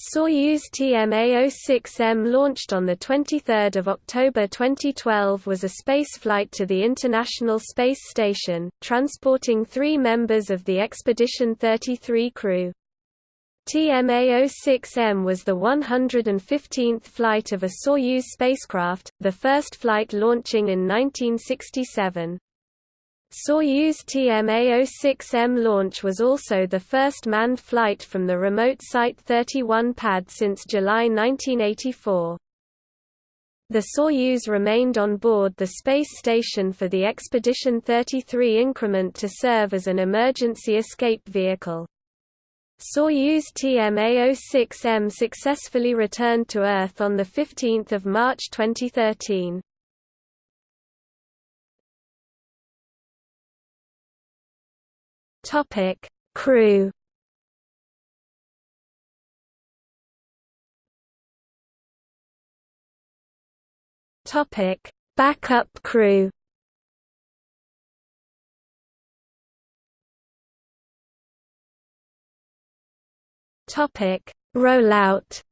Soyuz TMA-06M launched on 23 October 2012 was a spaceflight to the International Space Station, transporting three members of the Expedition 33 crew. TMA-06M was the 115th flight of a Soyuz spacecraft, the first flight launching in 1967. Soyuz TMA-06M launch was also the first manned flight from the remote Site 31 pad since July 1984. The Soyuz remained on board the space station for the Expedition 33 increment to serve as an emergency escape vehicle. Soyuz TMA-06M successfully returned to Earth on 15 March 2013. Topic: Crew. Topic: Backup crew. Topic: Rollout.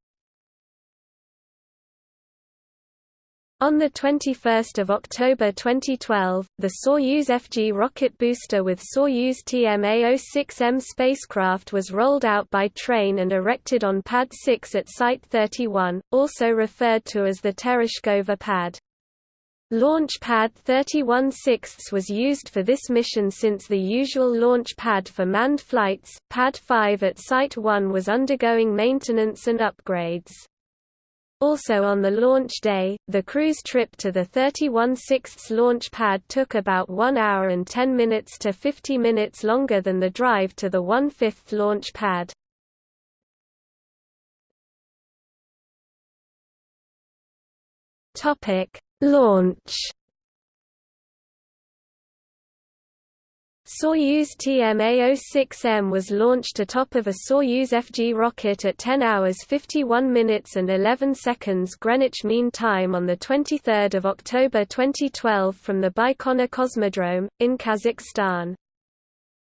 On 21 October 2012, the Soyuz FG rocket booster with Soyuz TMA-06M spacecraft was rolled out by train and erected on Pad 6 at Site 31, also referred to as the Tereshkova pad. Launch Pad 31 6 was used for this mission since the usual launch pad for manned flights, Pad 5 at Site 1 was undergoing maintenance and upgrades. Also on the launch day, the cruise trip to the 31 6 launch pad took about 1 hour and 10 minutes to 50 minutes longer than the drive to the 1 5 launch pad. Launch Soyuz TMA-06M was launched atop of a Soyuz FG rocket at 10 hours 51 minutes and 11 seconds Greenwich Mean Time on 23 October 2012 from the Baikonur Cosmodrome, in Kazakhstan.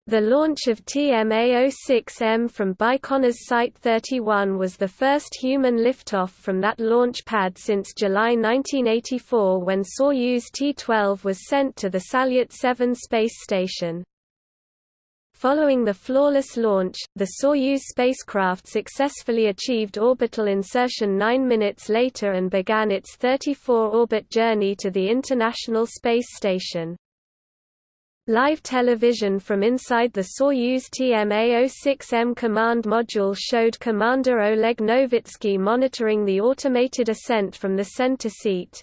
The launch of TMA-06M from Baikonur's Site 31 was the first human liftoff from that launch pad since July 1984 when Soyuz T-12 was sent to the Salyut 7 space station. Following the flawless launch, the Soyuz spacecraft successfully achieved orbital insertion nine minutes later and began its 34-orbit journey to the International Space Station. Live television from inside the Soyuz TMA-06M command module showed Commander Oleg Novitsky monitoring the automated ascent from the center seat.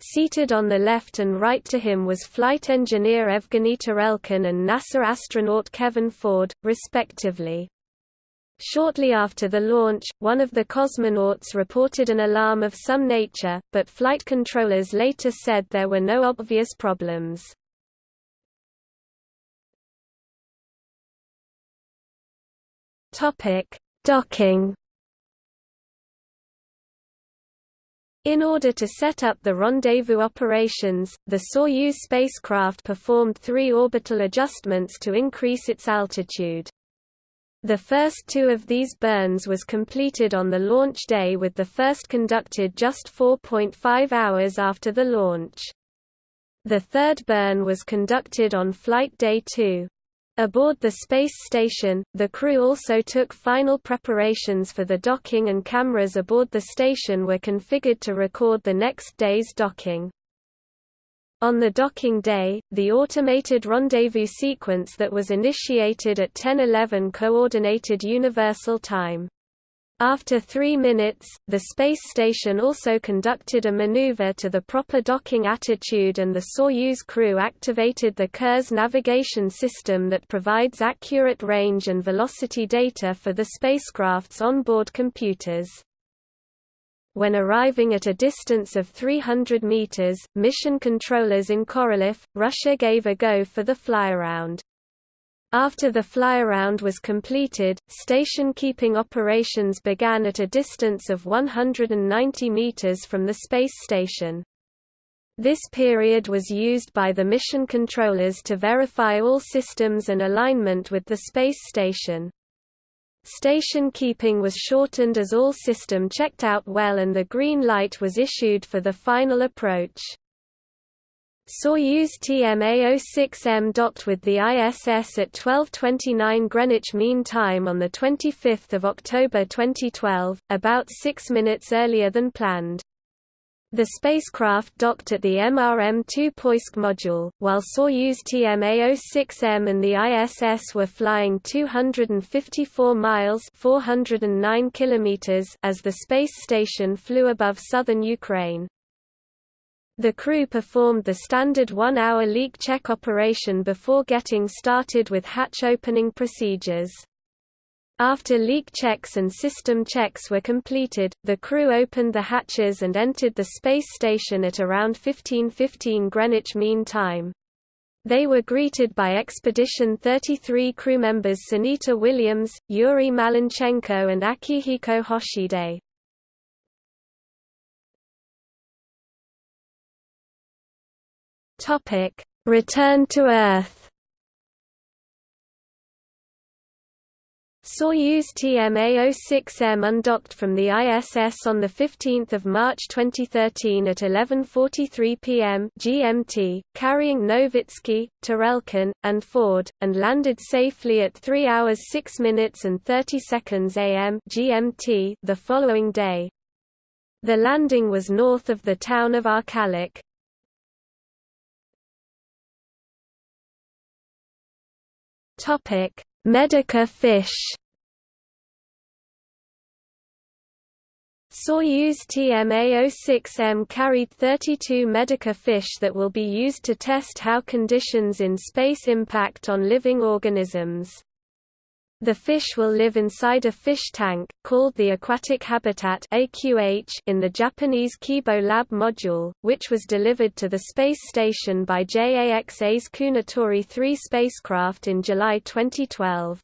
Seated on the left and right to him was flight engineer Evgeny Tarelkin and NASA astronaut Kevin Ford, respectively. Shortly after the launch, one of the cosmonauts reported an alarm of some nature, but flight controllers later said there were no obvious problems. Docking In order to set up the rendezvous operations, the Soyuz spacecraft performed three orbital adjustments to increase its altitude. The first two of these burns was completed on the launch day with the first conducted just 4.5 hours after the launch. The third burn was conducted on flight day 2. Aboard the space station, the crew also took final preparations for the docking and cameras aboard the station were configured to record the next day's docking. On the docking day, the automated rendezvous sequence that was initiated at 10:11 coordinated universal time. After three minutes, the space station also conducted a maneuver to the proper docking attitude and the Soyuz crew activated the Kurs navigation system that provides accurate range and velocity data for the spacecraft's onboard computers. When arriving at a distance of 300 meters, mission controllers in Korolyov, Russia gave a go for the flyaround. After the flyaround was completed, station-keeping operations began at a distance of 190 meters from the space station. This period was used by the mission controllers to verify all systems and alignment with the space station. Station keeping was shortened as all system checked out well and the green light was issued for the final approach. Soyuz TMA-06M docked with the ISS at 12:29 Greenwich Mean Time on the 25th of October 2012, about 6 minutes earlier than planned. The spacecraft docked at the MRM-2 Poisk module, while Soyuz TMA-06M and the ISS were flying 254 miles 409 kilometers as the space station flew above southern Ukraine. The crew performed the standard one-hour leak check operation before getting started with hatch opening procedures. After leak checks and system checks were completed, the crew opened the hatches and entered the space station at around 1515 Greenwich Mean Time. They were greeted by Expedition 33 crew members Sunita Williams, Yuri Malenchenko and Akihiko Hoshide. Return to Earth Soyuz TMA-06M undocked from the ISS on 15 March 2013 at 11.43 pm GMT, carrying Novitsky, Tarelkin, and Ford, and landed safely at 3 hours 6 minutes and 30 seconds am GMT the following day. The landing was north of the town of Arkalyk. Topic Medaka fish Soyuz TMA-06M carried 32 Medaka fish that will be used to test how conditions in space impact on living organisms. The fish will live inside a fish tank, called the Aquatic Habitat in the Japanese Kibo Lab module, which was delivered to the space station by JAXA's Kounotori 3 spacecraft in July 2012.